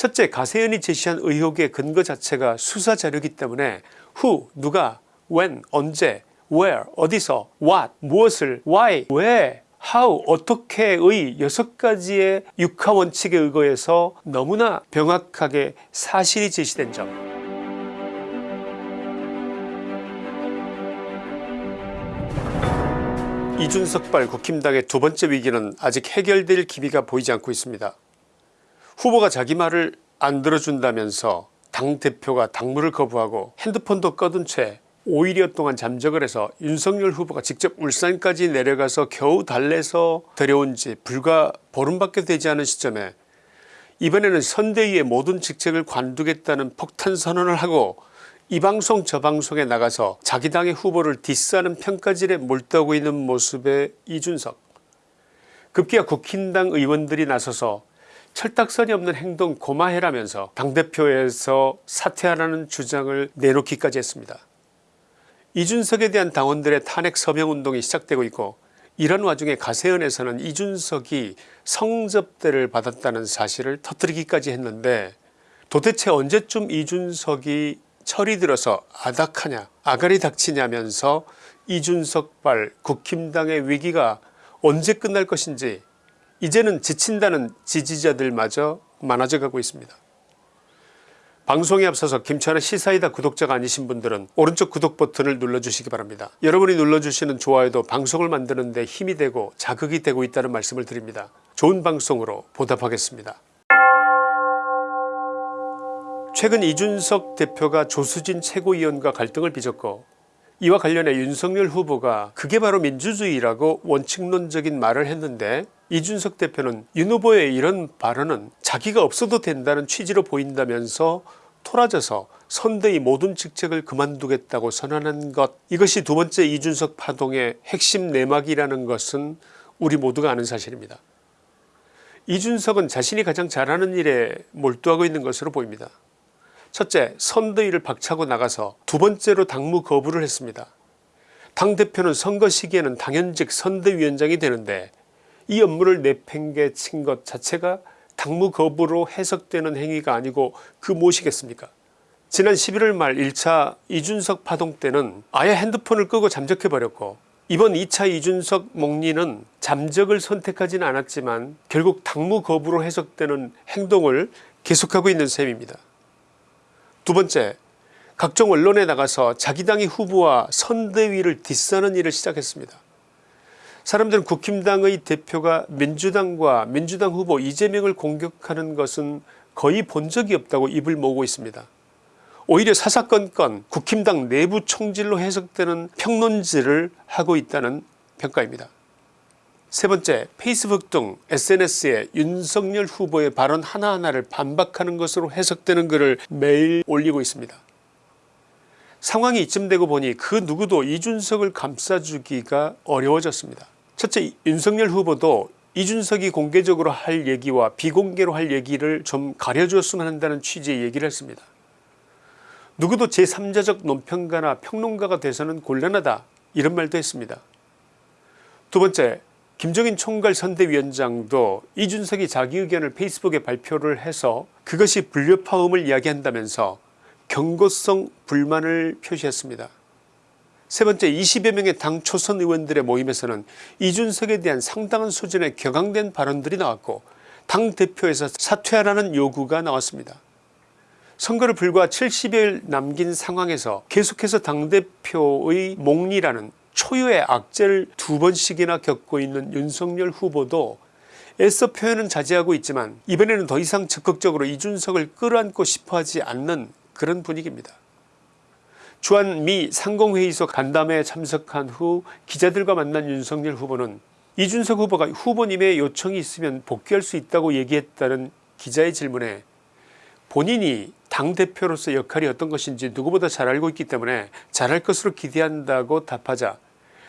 첫째 가세연이 제시한 의혹의 근거 자체가 수사 자료이기 때문에 who 누가 when 언제 where 어디서 what 무엇을 why 왜 how 어떻게의 여섯 가지의 육하 원칙에 의거해서 너무나 명확하게 사실이 제시된 점 이준석발 국힘당의 두 번째 위기는 아직 해결될 기미가 보이지 않고 있습니다. 후보가 자기 말을 안 들어준다면서 당대표가 당무를 거부하고 핸드폰도 꺼둔 채 5일여 동안 잠적을 해서 윤석열 후보가 직접 울산까지 내려가서 겨우 달래서 데려온 지 불과 보름밖에 되지 않은 시점에 이번에는 선대위의 모든 직책을 관두겠다는 폭탄 선언을 하고 이 방송 저 방송에 나가서 자기 당의 후보를 디스하는 평가질에 몰두하고 있는 모습의 이준석. 급기야 국힘당 의원들이 나서서 철딱선이 없는 행동 고마해라면서 당대표에서 사퇴하라는 주장을 내놓기까지 했습니다. 이준석에 대한 당원들의 탄핵 서명운동이 시작되고 있고 이런 와중에 가세연에서는 이준석이 성접대를 받았다는 사실을 터뜨리기까지 했는데 도대체 언제쯤 이준석이 철이 들어서 아닥하냐 아가리 닥치냐면서 이준석발 국힘당의 위기가 언제 끝날 것인지 이제는 지친다는 지지자들마저 많아져 가고 있습니다. 방송에 앞서서 김천의 시사이다 구독자가 아니신 분들은 오른쪽 구독 버튼을 눌러주시기 바랍니다. 여러분이 눌러주시는 좋아요도 방송을 만드는 데 힘이 되고 자극이 되고 있다는 말씀을 드립니다. 좋은 방송으로 보답하겠습니다. 최근 이준석 대표가 조수진 최고위원과 갈등을 빚었고 이와 관련해 윤석열 후보가 그게 바로 민주주의라고 원칙론적인 말을 했는데 이준석 대표는 윤 후보의 이런 발언은 자기가 없어도 된다는 취지로 보인다면서 토라져서 선대위 모든 직책을 그만두겠다고 선언한 것 이것이 두 번째 이준석 파동의 핵심 내막이라는 것은 우리 모두가 아는 사실입니다. 이준석은 자신이 가장 잘하는 일에 몰두하고 있는 것으로 보입니다. 첫째 선대위를 박차고 나가서 두 번째로 당무 거부를 했습니다. 당대표는 선거 시기에는 당연직 선대위원장이 되는데 이 업무를 내팽개친 것 자체가 당무 거부로 해석되는 행위가 아니고 그 무엇이겠습니까 지난 11월 말 1차 이준석 파동 때는 아예 핸드폰을 끄고 잠적해버렸고 이번 2차 이준석 목리는 잠적을 선택하지는 않았지만 결국 당무 거부로 해석되는 행동을 계속하고 있는 셈입니다. 두 번째 각종 언론에 나가서 자기 당의 후보와 선대위를 디스하는 일을 시작했습니다. 사람들은 국힘당의 대표가 민주당과 민주당 후보 이재명을 공격하는 것은 거의 본 적이 없다고 입을 모으고 있습니다. 오히려 사사건건 국힘당 내부 총질로 해석되는 평론질을 하고 있다는 평가입니다. 세 번째 페이스북 등 SNS에 윤석열 후보의 발언 하나하나를 반박하는 것으로 해석되는 글을 매일 올리고 있습니다. 상황이 이쯤 되고 보니 그 누구도 이준석을 감싸주기가 어려워졌습니다. 첫째 윤석열 후보도 이준석이 공개적으로 할 얘기와 비공개로 할 얘기를 좀 가려줬으면 한다는 취지의 얘기를 했습니다. 누구도 제3자적 논평가나 평론가가 돼서는 곤란하다 이런 말도 했습니다. 두 번째 김종인 총괄 선대위원장도 이준석이 자기 의견을 페이스북에 발표를 해서 그것이 불협화음을 이야기한다면서 경고성 불만을 표시했습니다. 세 번째 20여 명의 당 초선 의원들의 모임에서는 이준석에 대한 상당한 수준의 격앙된 발언들이 나왔고 당대표에서 사퇴하라는 요구가 나왔습니다. 선거를 불과 70일 남긴 상황에서 계속해서 당대표의 몽리라는 초유의 악재를 두 번씩이나 겪고 있는 윤석열 후보도 애써 표현은 자제하고 있지만 이번에는 더 이상 적극적으로 이준석을 끌어안고 싶어하지 않는 그런 분위기입니다. 주한 미 상공회의소 간담회에 참석한 후 기자들과 만난 윤석열 후보는 이준석 후보가 후보님의 요청이 있으면 복귀할 수 있다고 얘기했다는 기자의 질문에 본인이 당대표로서 역할이 어떤 것인지 누구보다 잘 알고 있기 때문에 잘할 것으로 기대한다고 답하자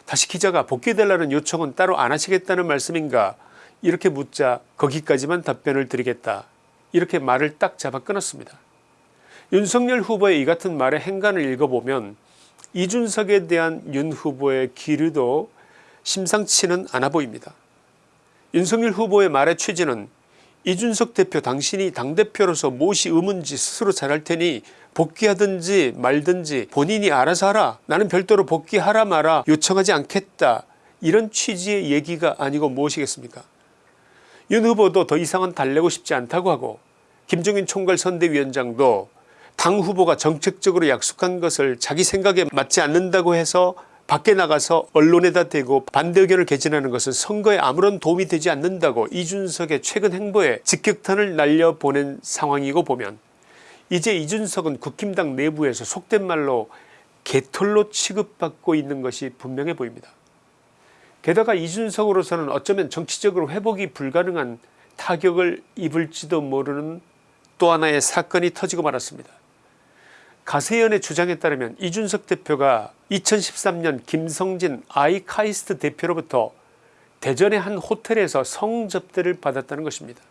다시 기자가 복귀해달라는 요청은 따로 안 하시겠다는 말씀인가 이렇게 묻자 거기까지만 답변을 드리겠다 이렇게 말을 딱 잡아 끊었습니다. 윤석열 후보의 이 같은 말의 행간을 읽어보면 이준석에 대한 윤 후보의 기류도 심상치는 않아 보입니다. 윤석열 후보의 말의 취지는 이준석 대표 당신이 당대표로서 무엇이 의문지 스스로 잘할 테니 복귀하든지 말든지 본인이 알아서 하라. 나는 별도로 복귀하라 마라 요청하지 않겠다. 이런 취지의 얘기가 아니고 무엇이겠습니까? 윤 후보도 더 이상은 달래고 싶지 않다고 하고 김종인 총괄 선대위원장도 당 후보가 정책적으로 약속한 것을 자기 생각에 맞지 않는다고 해서 밖에 나가서 언론에다 대고 반대 의견을 개진하는 것은 선거에 아무런 도움이 되지 않는다고 이준석의 최근 행보에 직격탄을 날려보낸 상황이고 보면 이제 이준석은 국힘당 내부에서 속된 말로 개털로 취급받고 있는 것이 분명해 보입니다. 게다가 이준석으로서는 어쩌면 정치적으로 회복이 불가능한 타격을 입을지도 모르는 또 하나의 사건이 터지고 말았습니다. 가세연의 주장에 따르면 이준석 대표가 2013년 김성진 아이카이스트 대표로부터 대전의 한 호텔에서 성접대를 받았다는 것입니다.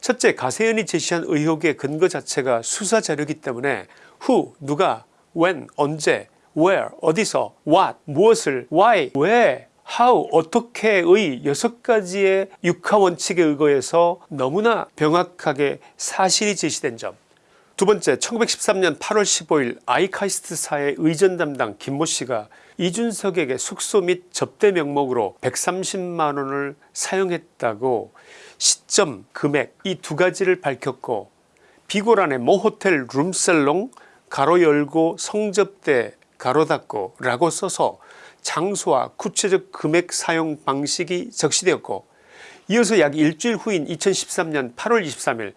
첫째 가세연이 제시한 의혹의 근거 자체가 수사 자료이기 때문에 who 누가 when 언제 where 어디서 what 무엇을 why 왜 how 어떻게의 여섯 가지의 육하원칙에 의거해서 너무나 병확하게 사실이 제시된 점 두 번째 1913년 8월 15일 아이카이스트사의 의전 담당 김모씨가 이준석에게 숙소 및 접대 명목으로 130만원을 사용했다고 시점 금액 이 두 가지를 밝혔고 비고란에 모호텔 룸살롱 가로 열고 성접대 가로 닫고 라고 써서 장소와 구체적 금액 사용 방식이 적시되었고 이어서 약 일주일 후인 2013년 8월 23일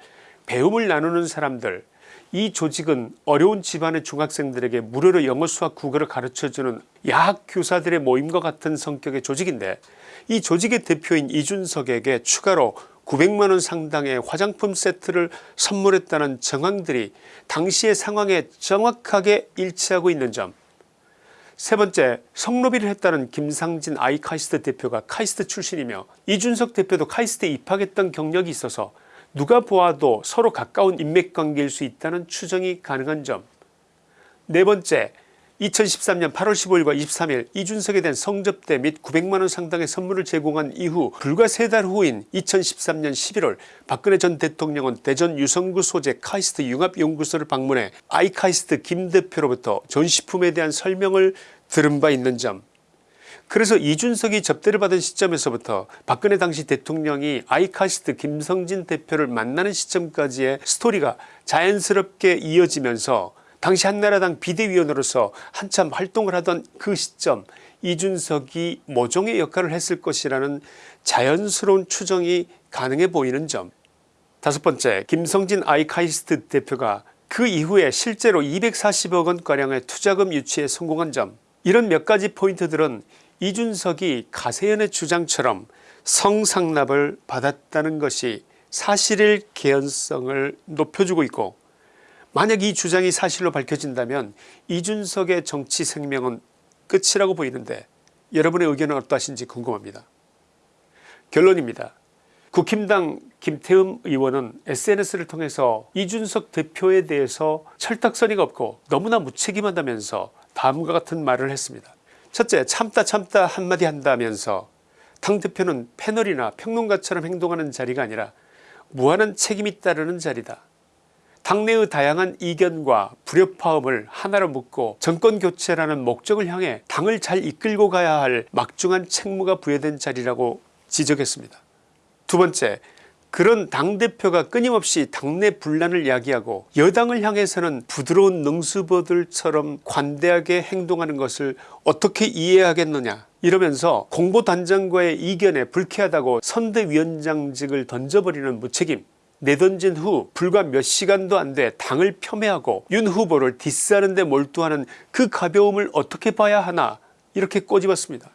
배움을 나누는 사람들 이 조직은 어려운 집안의 중학생들에게 무료로 영어 수학 국어를 가르쳐주는 야학 교사들의 모임과 같은 성격의 조직인데 이 조직의 대표인 이준석에게 추가로 900만원 상당의 화장품 세트를 선물했다는 정황들이 당시의 상황에 정확하게 일치하고 있는 점. 세 번째 성로비를 했다는 김상진 아이카이스트 대표가 카이스트 출신이며 이준석 대표도 카이스트에 입학했던 경력이 있어서 누가 보아도 서로 가까운 인맥관계일 수 있다는 추정이 가능한 점. 네 번째 2013년 8월 15일과 23일 이준석에 대한 성접대 및 900만원 상당의 선물을 제공한 이후 불과 세 달 후인 2013년 11월 박근혜 전 대통령은 대전 유성구 소재 카이스트 융합연구소를 방문해 아이카이스트 김 대표로부터 전시품에 대한 설명을 들은 바 있는 점 그래서 이준석이 접대를 받은 시점에서부터 박근혜 당시 대통령이 아이카시트 김성진 대표를 만나는 시점까지의 스토리가 자연스럽게 이어지면서 당시 한나라당 비대위원으로서 한참 활동을 하던 그 시점 이준석이 모종의 역할을 했을 것이라는 자연스러운 추정이 가능해 보이는 점. 다섯 번째 김성진 아이카이스트 대표가 그 이후에 실제로 240억원가량의 투자금 유치에 성공한 점 이런 몇 가지 포인트들은 이준석이 가세연의 주장처럼 성상납을 받았다는 것이 사실일 개연성을 높여주고 있고 만약 이 주장이 사실로 밝혀진다면 이준석의 정치 생명은 끝이라고 보이는데 여러분의 의견은 어떠하신지 궁금합니다. 결론입니다. 국힘당 김태흠 의원은 SNS를 통해서 이준석 대표에 대해서 철딱서니가 없고 너무나 무책임하다면서 다음과 같은 말을 했습니다. 첫째 참다 참다 한마디 한다면서 당대표는 패널이나 평론가처럼 행동하는 자리가 아니라 무한한 책임이 따르는 자리다. 당내의 다양한 이견과 불협화음을 하나로 묶고 정권교체라는 목적을 향해 당을 잘 이끌고 가야 할 막중한 책무가 부여된 자리라고 지적했습니다. 두 번째 그런 당대표가 끊임없이 당내 분란을 야기하고 여당을 향해서는 부드러운 능수보들처럼 관대하게 행동하는 것을 어떻게 이해하겠느냐 이러면서 공보단장과의 이견에 불쾌하다고 선대위원장직을 던져버리는 무책임 내던진 후 불과 몇 시간도 안 돼 당을 폄훼하고 윤 후보를 디스하는 데 몰두하는 그 가벼움을 어떻게 봐야 하나 이렇게 꼬집었습니다.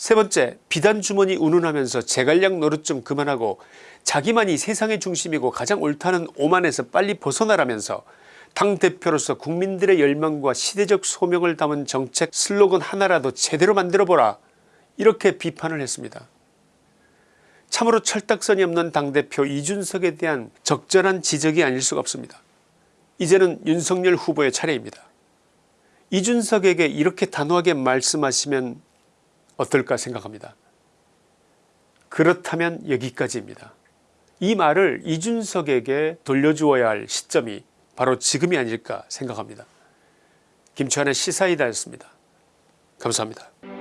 세 번째 비단 주머니 운운하면서 제갈량 노릇 좀 그만하고 자기만이 세상의 중심이고 가장 옳다는 오만에서 빨리 벗어나라면서 당대표로서 국민들의 열망과 시대적 소명을 담은 정책 슬로건 하나라도 제대로 만들어보라 이렇게 비판을 했습니다. 참으로 철딱선이 없는 당대표 이준석에 대한 적절한 지적이 아닐 수가 없습니다. 이제는 윤석열 후보의 차례입니다. 이준석에게 이렇게 단호하게 말씀하시면 어떨까 생각합니다. 그렇다면 여기까지입니다. 이 말을 이준석에게 돌려주어야 할 시점이 바로 지금이 아닐까 생각합니다. 김치환의 시사이다였습니다. 감사합니다.